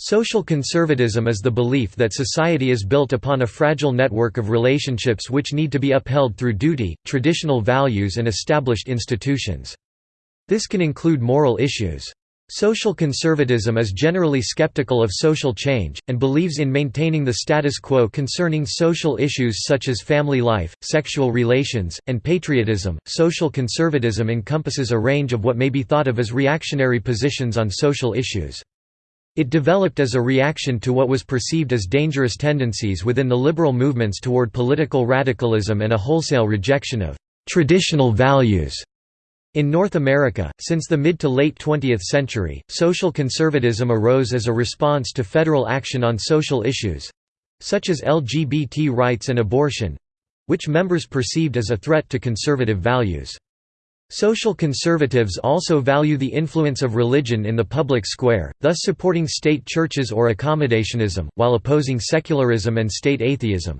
Social conservatism is the belief that society is built upon a fragile network of relationships which need to be upheld through duty, traditional values and established institutions. This can include moral issues. Social conservatism is generally skeptical of social change, and believes in maintaining the status quo concerning social issues such as family life, sexual relations, and patriotism. Social conservatism encompasses a range of what may be thought of as reactionary positions on social issues. It developed as a reaction to what was perceived as dangerous tendencies within the liberal movements toward political radicalism and a wholesale rejection of traditional values. In North America, since the mid to late 20th century, social conservatism arose as a response to federal action on social issues—such as LGBT rights and abortion—which members perceived as a threat to conservative values. Social conservatives also value the influence of religion in the public square, thus supporting state churches or accommodationism, while opposing secularism and state atheism.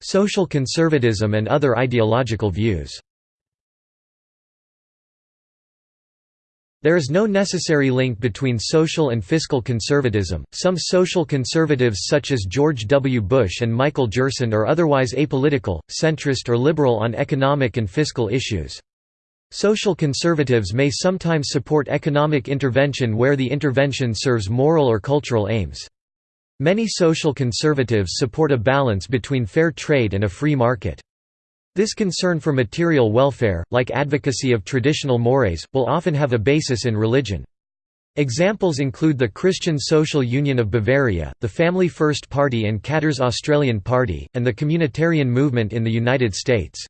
Social conservatism and other ideological views There is no necessary link between social and fiscal conservatism. Some social conservatives, such as George W. Bush and Michael Gerson, are otherwise apolitical, centrist, or liberal on economic and fiscal issues. Social conservatives may sometimes support economic intervention where the intervention serves moral or cultural aims. Many social conservatives support a balance between fair trade and a free market. This concern for material welfare, like advocacy of traditional mores, will often have a basis in religion. Examples include the Christian Social Union of Bavaria, the Family First Party and Katter's Australian Party, and the Communitarian movement in the United States.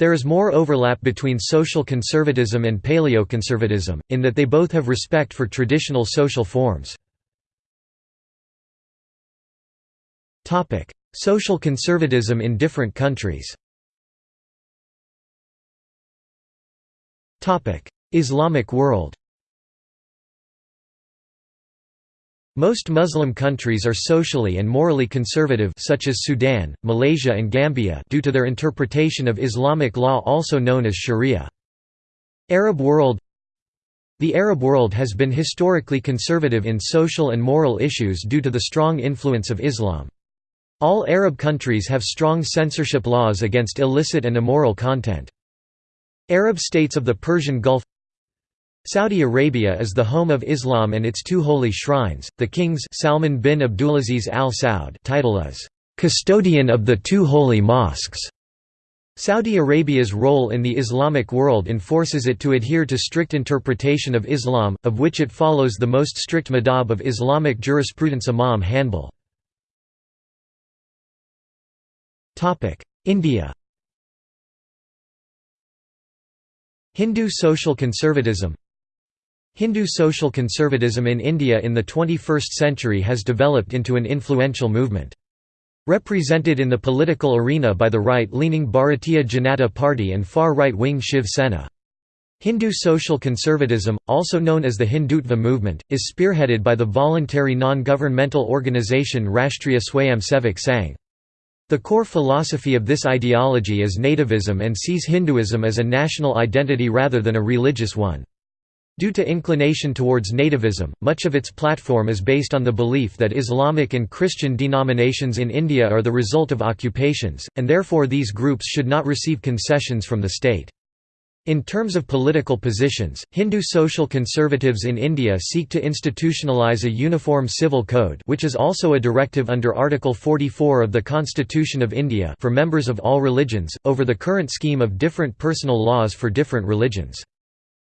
There is more overlap between social conservatism and paleoconservatism, in that they both have respect for traditional social forms. Social conservatism in different countries Islamic world Most Muslim countries are socially and morally conservative such as Sudan, Malaysia and Gambia due to their interpretation of Islamic law also known as sharia. Arab world The Arab world has been historically conservative in social and moral issues due to the strong influence of Islam. All Arab countries have strong censorship laws against illicit and immoral content. Arab states of the Persian Gulf Saudi Arabia is the home of Islam and its two holy shrines. The kings Salman bin Abdulaziz Al Saud title is custodian of the two holy mosques. Saudi Arabia's role in the Islamic world enforces it to adhere to strict interpretation of Islam, of which it follows the most strict madhab of Islamic jurisprudence Imam Hanbal. India Hindu social conservatism Hindu social conservatism in India in the 21st century has developed into an influential movement. Represented in the political arena by the right-leaning Bharatiya Janata Party and far-right-wing Shiv Sena. Hindu social conservatism, also known as the Hindutva movement, is spearheaded by the voluntary non-governmental organisation Rashtriya Swayamsevak Sangh. The core philosophy of this ideology is nativism and sees Hinduism as a national identity rather than a religious one. Due to inclination towards nativism, much of its platform is based on the belief that Islamic and Christian denominations in India are the result of occupations, and therefore these groups should not receive concessions from the state. In terms of political positions, Hindu social conservatives in India seek to institutionalize a uniform civil code which is also a directive under Article 44 of the Constitution of India for members of all religions, over the current scheme of different personal laws for different religions.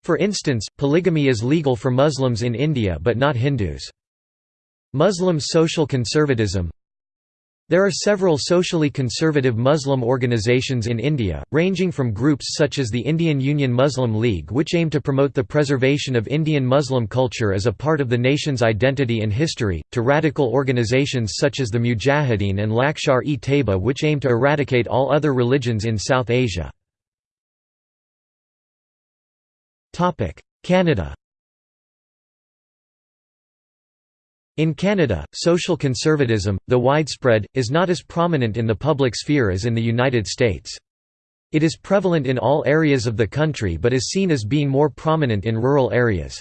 For instance, polygamy is legal for Muslims in India but not Hindus. Muslim social conservatism there are several socially conservative Muslim organizations in India, ranging from groups such as the Indian Union Muslim League which aim to promote the preservation of Indian Muslim culture as a part of the nation's identity and history, to radical organizations such as the Mujahideen and Lashkar-e-Taiba which aim to eradicate all other religions in South Asia. Canada In Canada, social conservatism, though widespread, is not as prominent in the public sphere as in the United States. It is prevalent in all areas of the country but is seen as being more prominent in rural areas.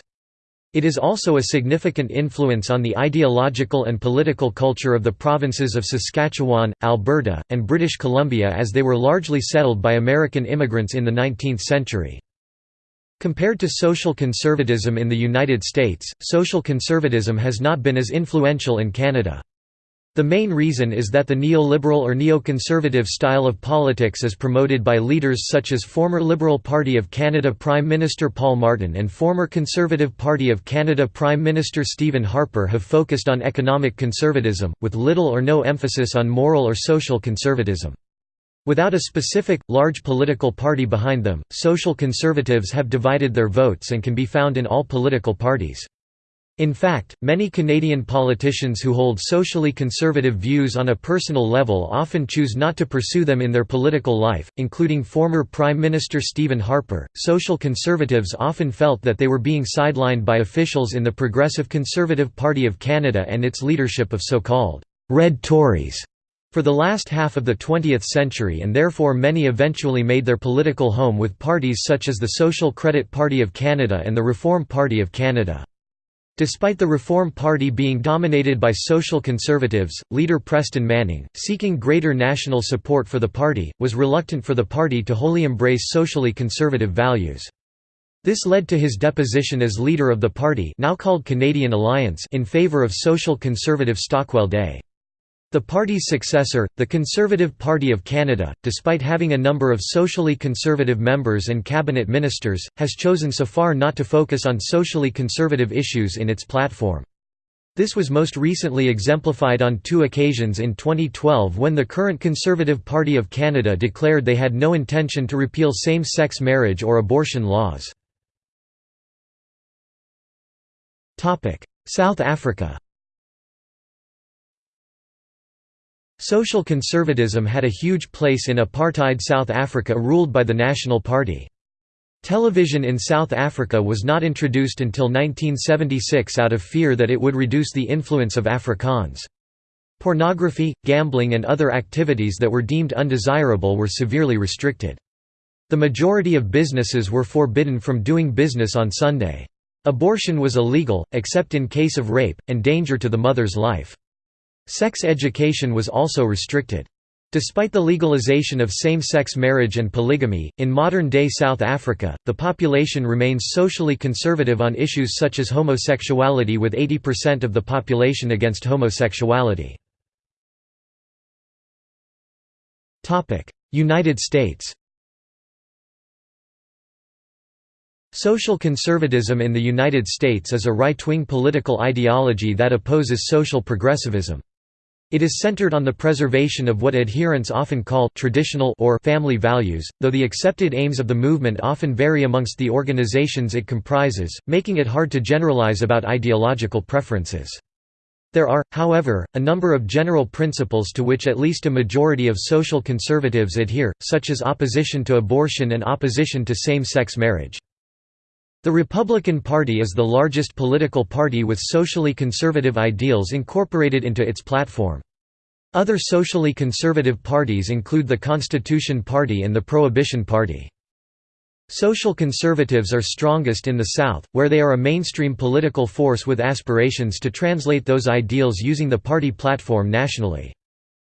It is also a significant influence on the ideological and political culture of the provinces of Saskatchewan, Alberta, and British Columbia as they were largely settled by American immigrants in the 19th century. Compared to social conservatism in the United States, social conservatism has not been as influential in Canada. The main reason is that the neoliberal or neoconservative style of politics is promoted by leaders such as former Liberal Party of Canada Prime Minister Paul Martin and former Conservative Party of Canada Prime Minister Stephen Harper have focused on economic conservatism, with little or no emphasis on moral or social conservatism. Without a specific, large political party behind them, social conservatives have divided their votes and can be found in all political parties. In fact, many Canadian politicians who hold socially conservative views on a personal level often choose not to pursue them in their political life, including former Prime Minister Stephen Harper. Social conservatives often felt that they were being sidelined by officials in the Progressive Conservative Party of Canada and its leadership of so called Red Tories for the last half of the 20th century and therefore many eventually made their political home with parties such as the Social Credit Party of Canada and the Reform Party of Canada. Despite the Reform Party being dominated by social conservatives, leader Preston Manning, seeking greater national support for the party, was reluctant for the party to wholly embrace socially conservative values. This led to his deposition as leader of the party now called Canadian Alliance in favour of social conservative Stockwell Day. The party's successor, the Conservative Party of Canada, despite having a number of socially conservative members and cabinet ministers, has chosen so far not to focus on socially conservative issues in its platform. This was most recently exemplified on two occasions in 2012 when the current Conservative Party of Canada declared they had no intention to repeal same-sex marriage or abortion laws. South Africa Social conservatism had a huge place in apartheid South Africa ruled by the National Party. Television in South Africa was not introduced until 1976 out of fear that it would reduce the influence of Afrikaans. Pornography, gambling and other activities that were deemed undesirable were severely restricted. The majority of businesses were forbidden from doing business on Sunday. Abortion was illegal, except in case of rape, and danger to the mother's life. Sex education was also restricted. Despite the legalization of same-sex marriage and polygamy, in modern-day South Africa, the population remains socially conservative on issues such as homosexuality with 80% of the population against homosexuality. United States Social conservatism in the United States is a right-wing political ideology that opposes social progressivism. It is centered on the preservation of what adherents often call traditional or family values, though the accepted aims of the movement often vary amongst the organizations it comprises, making it hard to generalize about ideological preferences. There are, however, a number of general principles to which at least a majority of social conservatives adhere, such as opposition to abortion and opposition to same-sex marriage. The Republican Party is the largest political party with socially conservative ideals incorporated into its platform. Other socially conservative parties include the Constitution Party and the Prohibition Party. Social conservatives are strongest in the South, where they are a mainstream political force with aspirations to translate those ideals using the party platform nationally.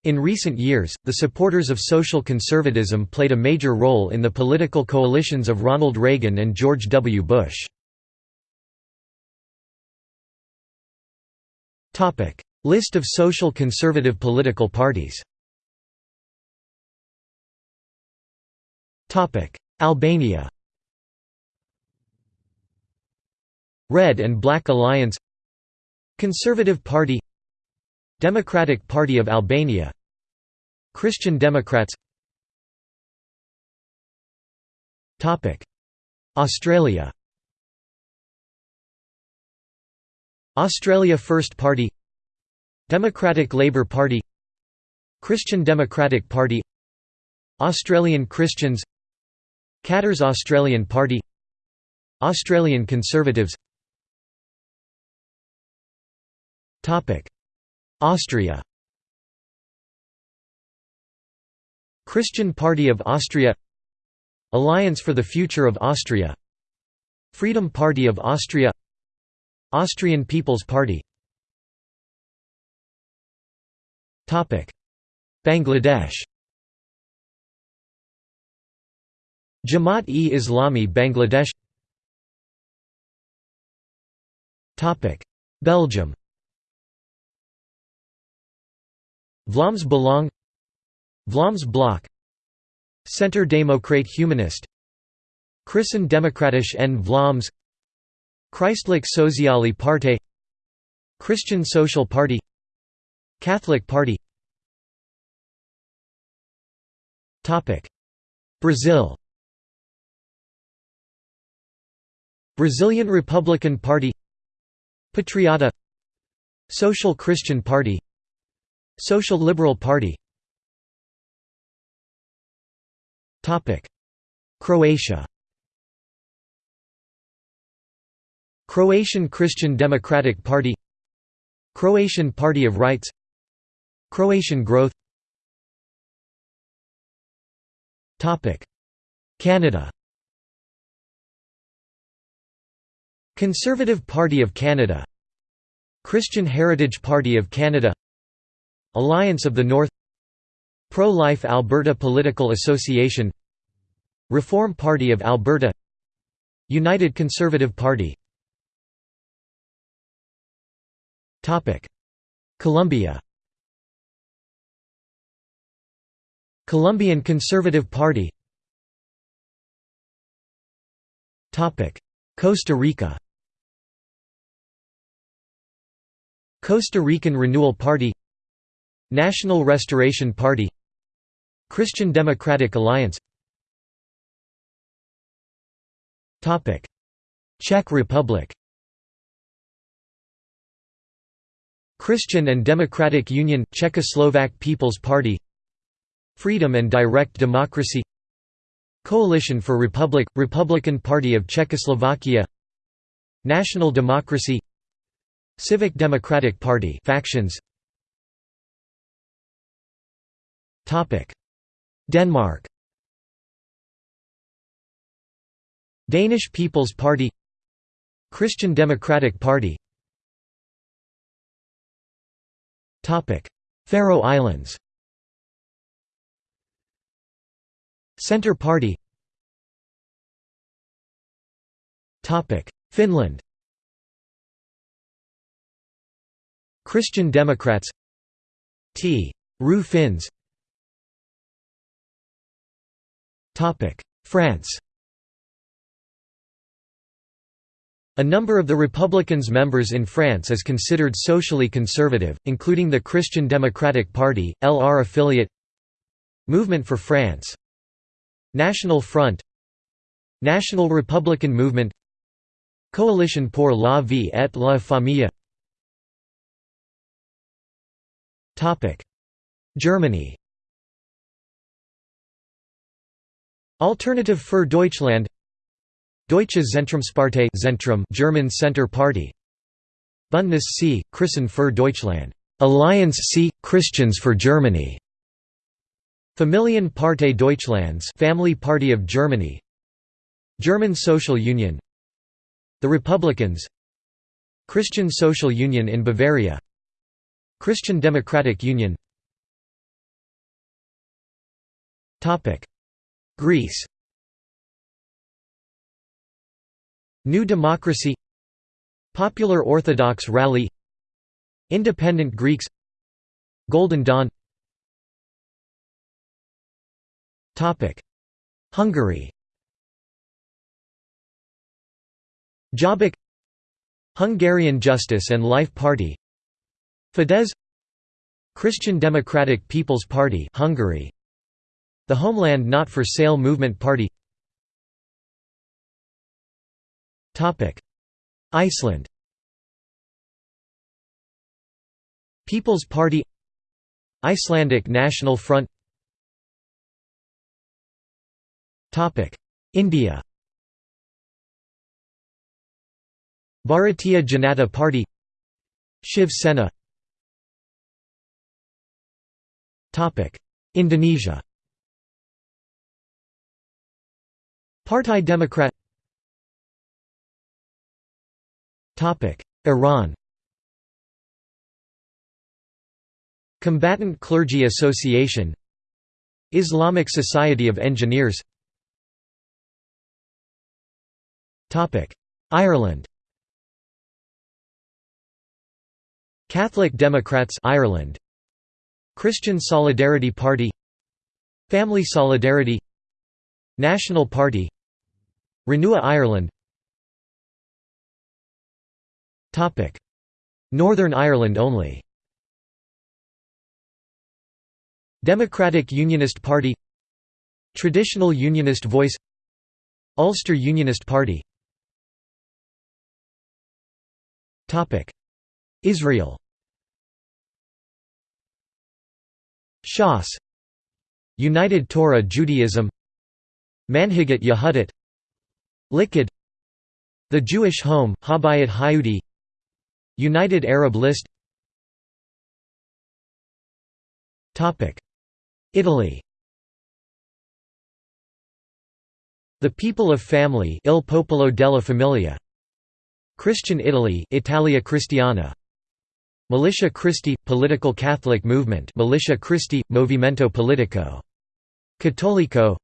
In recent years, the supporters of social conservatism played a major role in the political coalitions of Ronald Reagan and George W. Bush. List of social conservative political parties Albania Red and Black Alliance Conservative Party Democratic Party of Albania. Christian Democrats. Australia. Australia First Party. Democratic Labour Party. Christian Democratic Party. Australian Christians. Katter's Australian Party. Australian Conservatives Austria. Christian Party of Austria. Alliance for the Future of Austria. Freedom Party of Austria. Austrian People's Party. Bangladesh. Jamaat-e-Islami Bangladesh. Belgium Vlaams Belang Vlaams Blok Centre Democrate Humanist Christen Democratisch en Vlaams Christelijk Sociale Partij Christian Social Party Catholic Party. Brazil. Brazilian Republican Party. Patriota. Social Christian Party Social Liberal Party. Croatia. Croatian Christian Democratic Party. Croatian Party of Rights. Croatian Growth. Canada. Conservative Party of Canada. Christian Heritage Party of Canada Alliance of the North Pro-Life Alberta Political Association Reform Party of Alberta United Conservative Party. Colombia. Colombian Conservative Party. Costa Rica. Costa Rican Renewal Party National Restoration Party Christian Democratic Alliance. Czech Republic. Christian and Democratic Union – Czechoslovak People's Party. Freedom and Direct Democracy. Coalition for Republic – Republican Party of Czechoslovakia. National Democracy. Civic Democratic Party factions Denmark. Danish People's Party. Christian Democratic Party. Topic: Faroe Islands. Centre Party. Topic: Finland. Christian Democrats. T. Rue Finns France A number of the Republicans' members in France is considered socially conservative, including the Christian Democratic Party, LR affiliate Movement for France National Front National Republican Movement Coalition pour la vie et la famille. Germany Alternative für Deutschland. Deutsche Zentrumspartei Zentrum German Center Party. Bündnis C Christen für Deutschland. Alliance C Christians for Germany. Familienpartei Deutschlands Family Party of Germany. German Social Union. The Republicans. Christian Social Union in Bavaria. Christian Democratic Union Greece. New Democracy. Popular Orthodox Rally. Independent Greeks. Golden Dawn. Hungary. Jobbik. Hungarian Justice and Life Party. Fidesz. Christian Democratic People's Party Hungary The Homeland Not for Sale Movement Party. Iceland. People's Party. Icelandic National Front. India. Bharatiya Janata Party. Shiv Sena. Indonesia Parti Democrat. Iran. Combatant Clergy Association. Islamic Society of Engineers. Ireland. Catholic Democrats Ireland. Christian Solidarity Party. Family Solidarity National Party Renua Ireland. Northern Ireland only. Democratic Unionist Party Traditional Unionist Voice Ulster Unionist Party. Israel. Shas. United Torah Judaism Manhigat Yehudit Likud. The Jewish Home, Habayit Hayudi United Arab List. Italy. The People of Family Il Popolo della Famiglia. Christian Italy Italia Cristiana. Militia Christi – Political Catholic Movement. Militia Christi – Movimento Politico. Cattolico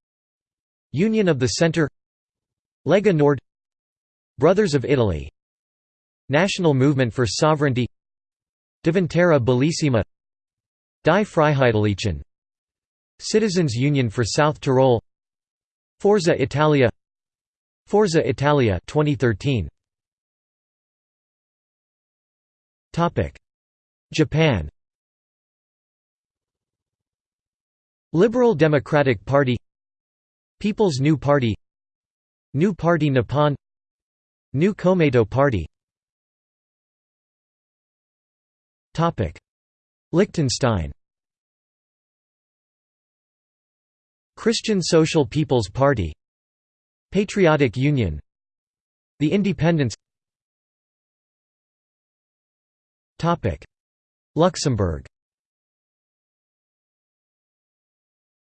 Union of the Centre Lega Nord Brothers of Italy National Movement for Sovereignty Diventera Bellissima Die Freiheitlichen Citizens Union for South Tyrol Forza Italia Forza Italia 2013 Topic. Japan. Liberal Democratic Party People's New Party New Party Nippon New Komeito Party. Liechtenstein. Christian Social People's Party. Patriotic Union. The Independents Luxembourg.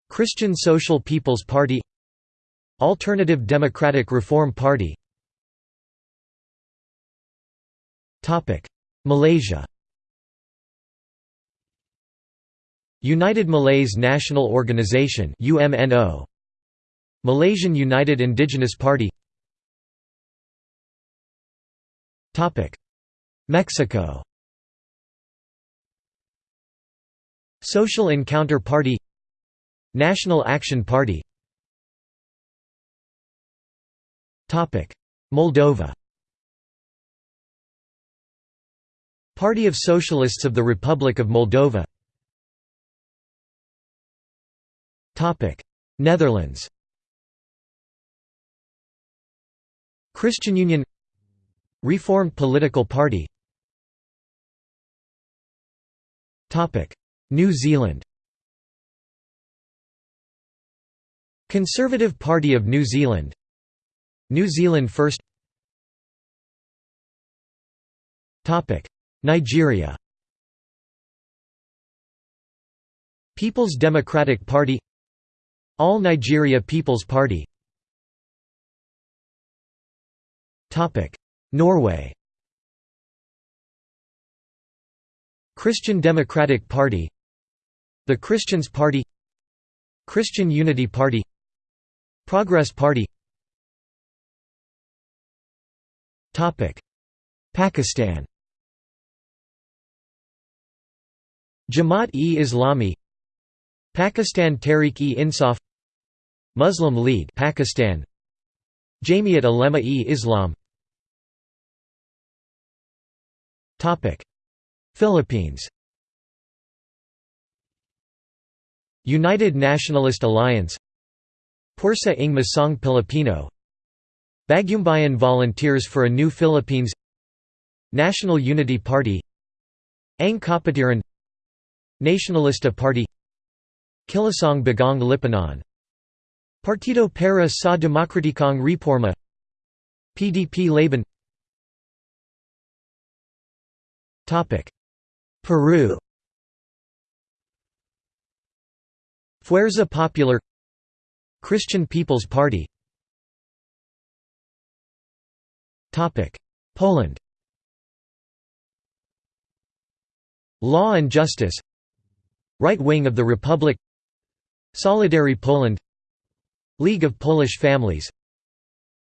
Christian Social People's Party Alternative Democratic Reform Party. Malaysia. United Malays National Organization UMNO Malaysian United Indigenous Party. Topic. Mexico. Social Encounter Party. National Action Party Moldova. Party of Socialists of the Republic of Moldova. Netherlands. Christian Union. Reformed Political Party. New Zealand. Conservative Party of New Zealand New Zealand First. Nigeria. People's Democratic Party. All Nigeria People's Party. Norway. Christian Democratic Party. The Christians Party. Christian Unity Party. Progress Party Pakistan. Jamaat-e-Islami Pakistan Tehreek-e-Insaf Muslim League Pakistan. Jamiat Ulema-e-Islam Topic. Philippines. United Nationalist Alliance. Pwersa ng Masang Pilipino Bagumbayan Volunteers for a New Philippines National Unity Party Ang Kapatiran Nationalista Party Kilusang Bagong Lipunan Partido para sa Demokratikong Reforma PDP Laban Peru Fuerza Popular Christian People's Party Poland. Law and Justice. Right wing of the Republic. Solidary Poland. League of Polish Families.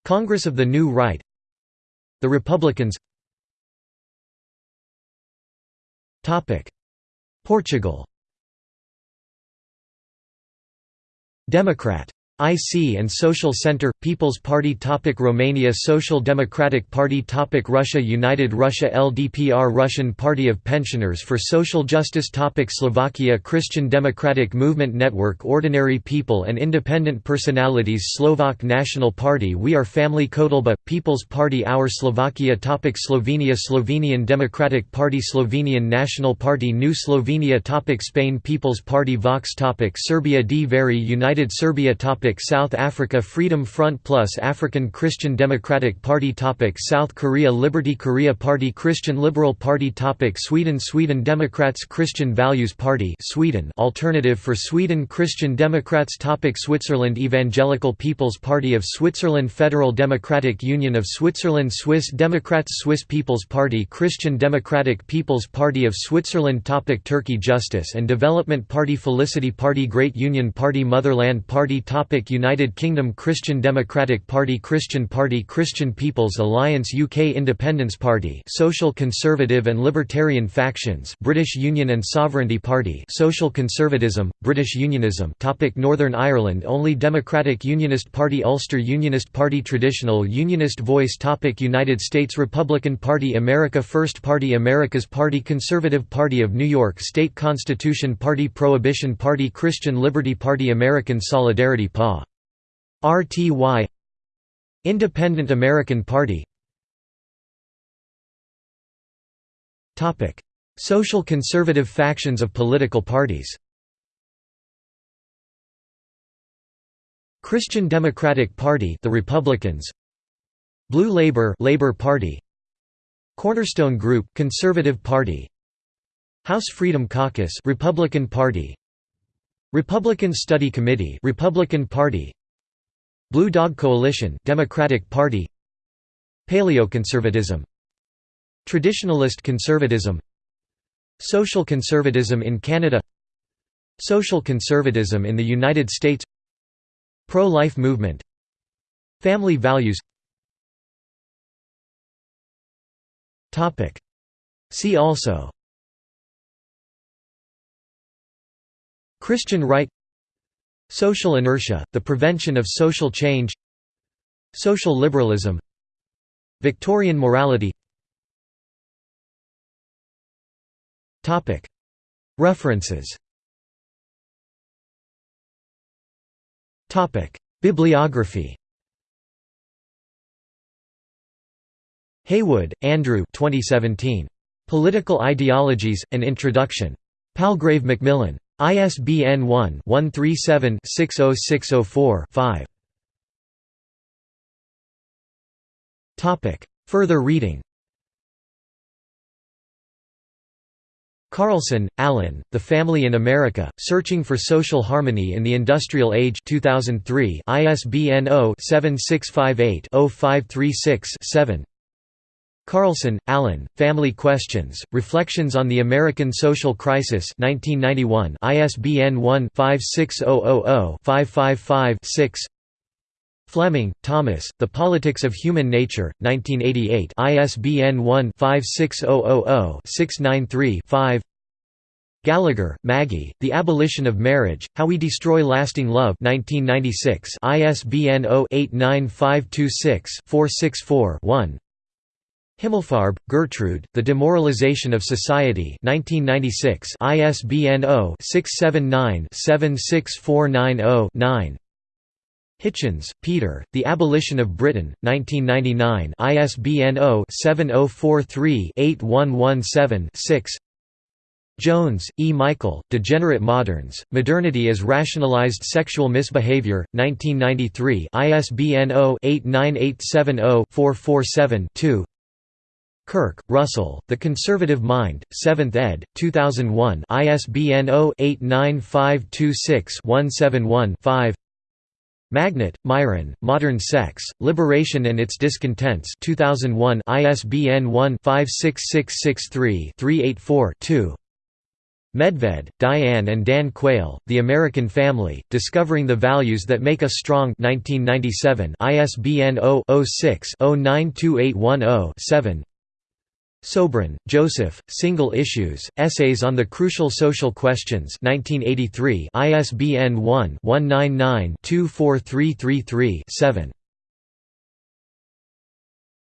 Congress of the New Right. The Republicans. Portugal. Democrat IC and Social Center People's Party topic Romania Social Democratic Party topic Russia United Russia LDPR Russian Party of Pensioners for Social Justice topic Slovakia Christian Democratic Movement Network Ordinary People and Independent Personalities Slovak National Party We Are Family Kotleba People's Party Our Slovakia topic Slovenia Slovenian Democratic Party Slovenian National Party New Slovenia topic Spain People's Party Vox topic Serbia Dveri United Serbia topic Topic South Africa Freedom Front Plus African Christian Democratic Party Topic South Korea Liberty Korea Party Christian Liberal Party Topic Sweden Sweden Democrats Christian Values Party Sweden Alternative for Sweden Christian Democrats Topic Switzerland Evangelical People's Party of Switzerland Federal Democratic Union of Switzerland Swiss Democrats Swiss People's Party Christian Democratic People's Party of Switzerland Topic Turkey Justice and Development Party Felicity Party Great Union Party Motherland Party Topic United Kingdom Christian Democratic Party Christian Party Christian People's Alliance UK Independence Party Social Conservative and Libertarian factions British Union and Sovereignty Party Social Conservatism, British Unionism Topic Northern Ireland Only Democratic Unionist Party Ulster Unionist Party Traditional Unionist Voice Topic United States Republican Party America First Party America's Party Conservative Party of New York State Constitution Party Prohibition Party Christian Liberty Party American Solidarity PA RTY Independent American Party Social conservative factions of political parties Christian Democratic Party the Republicans Blue Labor Labor Party Cornerstone Group Conservative Party House Freedom Caucus Republican Party Republican Study Committee Republican Party Blue Dog Coalition Democratic Party Paleoconservatism Traditionalist conservatism Social conservatism in Canada Social conservatism in the United States Pro-life movement Family values. See also Christian right Social inertia, the prevention of social change Social liberalism Victorian morality References Bibliography Heywood, Andrew 2017. Political Ideologies, An Introduction. Palgrave Macmillan. ISBN 1-137-60604-5. Further reading. Carlson, Allan, The Family in America, Searching for Social Harmony in the Industrial Age 2003 ISBN 0-7658-0536-7 Carlson, Allan, Family Questions, Reflections on the American Social Crisis 1991 ISBN 1-56000-555-6 Fleming, Thomas, The Politics of Human Nature, 1988 ISBN 1-56000-693-5 Gallagher, Maggie, The Abolition of Marriage, How We Destroy Lasting Love 1996 ISBN 0-89526-464-1 Himmelfarb, Gertrude, The Demoralization of Society 1996 ISBN 0-679-76490-9 Hitchens, Peter, The Abolition of Britain, 1999 ISBN 0-7043-8117-6 Jones, E. Michael, Degenerate Moderns, Modernity as Rationalized Sexual Misbehavior, 1993 ISBN 0-89870-447-2 Kirk, Russell, The Conservative Mind, 7th ed., 2001 ISBN 0-89526-171-5 Magnet, Myron, Modern Sex, Liberation and Its Discontents 2001 ISBN 1-56663-384-2 Medved, Diane and Dan Quayle, The American Family, Discovering the Values That Make Us Strong 1997 ISBN 0-06-092810-7 Sobran, Joseph, Single Issues, Essays on the Crucial Social Questions 1983 ISBN 1-199-24333-7